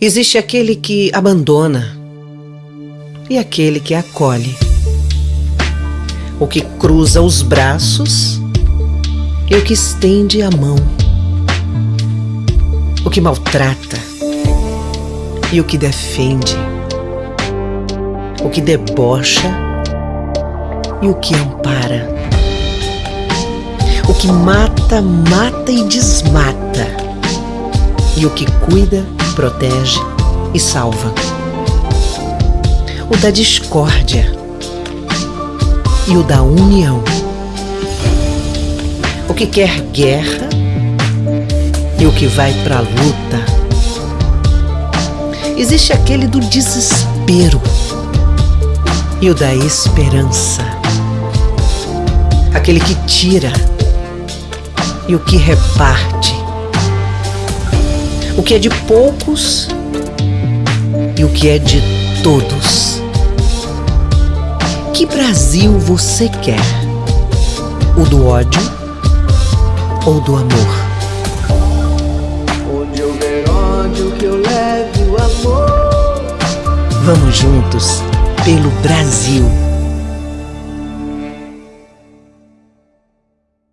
Existe aquele que abandona e aquele que acolhe. O que cruza os braços e o que estende a mão. O que maltrata e o que defende. O que debocha e o que ampara. O que mata, mata e desmata. E o que cuida, protege e salva. O da discórdia e o da união. O que quer guerra e o que vai para a luta. Existe aquele do desespero e o da esperança. Aquele que tira e o que reparte. O que é de poucos e o que é de todos. Que Brasil você quer? O do ódio ou do amor? Onde houver ódio que eu leve o amor. Vamos juntos pelo Brasil.